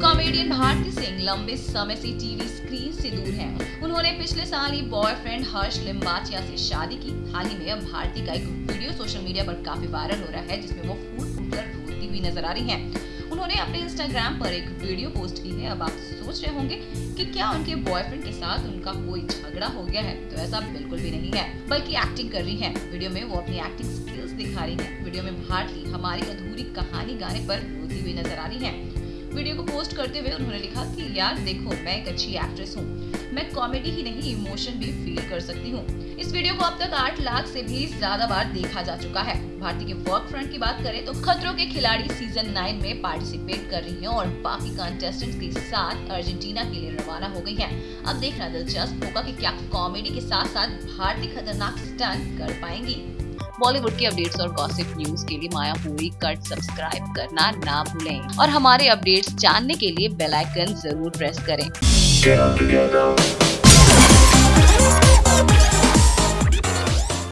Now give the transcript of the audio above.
Comedian Bharti Singh लंबे समय से टीवी स्क्रीन से दूर हैं। उन्होंने पिछले साल ही बॉयफ्रेंड हर्ष लिम्बाचिया से शादी की हाल ही में अब भारती का एक वीडियो सोशल मीडिया पर काफ़ी वायरल हो रहा है, जिसमें वो फूट फूट कर रोती हुई नज़र आ रही हैं। उन्होंने अपने इंस्टाग्राम पर एक वीडियो पोस्ट की है। अब आप सोच रहे होंगे कि क्या उनके बॉयफ्रेंड के साथ उनका कोई झगड़ा हो गया है? तो ऐसा बिल्कुल भी नहीं है। बल्कि एक्टिंग कर रही है। वीडियो में वो अपनी एक्टिंग स्किल्स दिखा रही है। वीडियो में भारती हमारी अधूरी कहानी गाने पर रोती हुई नज़र आ रही हैं। वीडियो को पोस्ट करते हुए उन्होंने लिखा कि, यार देखो, मैं एक अच्छी एक्ट्रेस हूँ। मैं कॉमेडी ही नहीं इमोशन भी फील कर सकती हूँ। इस वीडियो को अब तक आठ लाख से भी ज़्यादा बार देखा जा चुका है। भारतीय के वर्क फ्रंट की बात करें तो खतरों के खिलाड़ी सीज़न नाइन में पार्टिसिपेट कर रही हैं और बाकी कंटेस्टेंट्स के साथ अर्जेंटीना के लिए रवाना हो गई हैं। अब देखना दिलचस्प होगा कि क्या कॉमेडी के साथ साथ भारतीय खतरनाक स्टंट कर पाएँगी। बॉलीवुड की अपडेट्स और गॉसिप न्यूज़ के लिए माया पूरी कट सब्सक्राइब करना ना भूलें। और हमारे अपडेट्स जानने के लिए बेल आइकन ज़रूर प्रेस करें।